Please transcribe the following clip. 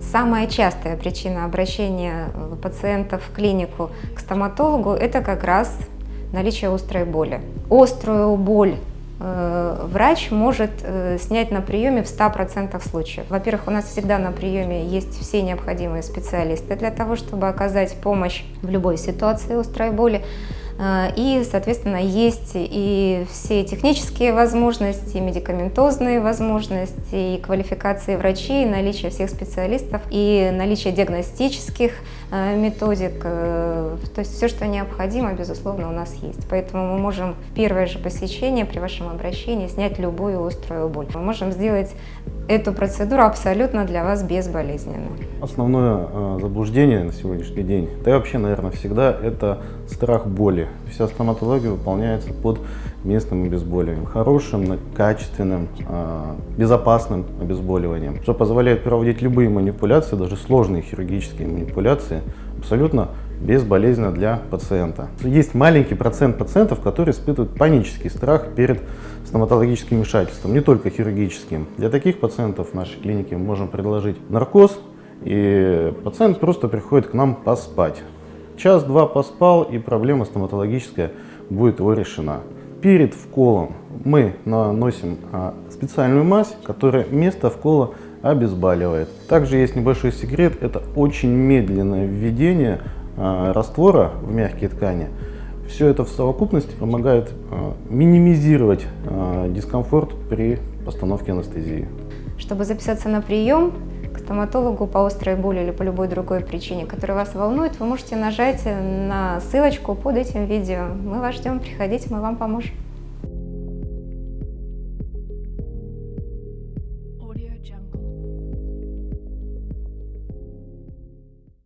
Самая частая причина обращения э, пациентов в клинику к стоматологу – это как раз наличие острой боли. Острую боль э, врач может э, снять на приеме в 100% случаев. Во-первых, у нас всегда на приеме есть все необходимые специалисты для того, чтобы оказать помощь в любой ситуации острой боли. Э, и, соответственно, есть и все технические возможности, и медикаментозные возможности, и квалификации врачей, и наличие всех специалистов, и наличие диагностических э, методик. Э, то есть все, что необходимо, безусловно, у нас есть. Поэтому мы можем в первое же посещение при вашем обращении снять любую острую боль. Мы можем сделать эту процедуру абсолютно для вас безболезненно. Основное заблуждение на сегодняшний день, да и вообще, наверное, всегда, это страх боли. Вся стоматология выполняется под местным обезболиванием, хорошим, качественным, а, безопасным обезболиванием, что позволяет проводить любые манипуляции, даже сложные хирургические манипуляции, абсолютно безболезненно для пациента. Есть маленький процент пациентов, которые испытывают панический страх перед стоматологическим вмешательством, не только хирургическим. Для таких пациентов в нашей клинике мы можем предложить наркоз, и пациент просто приходит к нам поспать. Час-два поспал, и проблема стоматологическая будет его решена. Перед вколом мы наносим а, специальную мазь, которая место вкола обезболивает. Также есть небольшой секрет, это очень медленное введение а, раствора в мягкие ткани. Все это в совокупности помогает а, минимизировать дискомфорт при постановке анестезии. Чтобы записаться на прием, стоматологу по острой боли или по любой другой причине, которая вас волнует, вы можете нажать на ссылочку под этим видео. Мы вас ждем, приходите, мы вам поможем.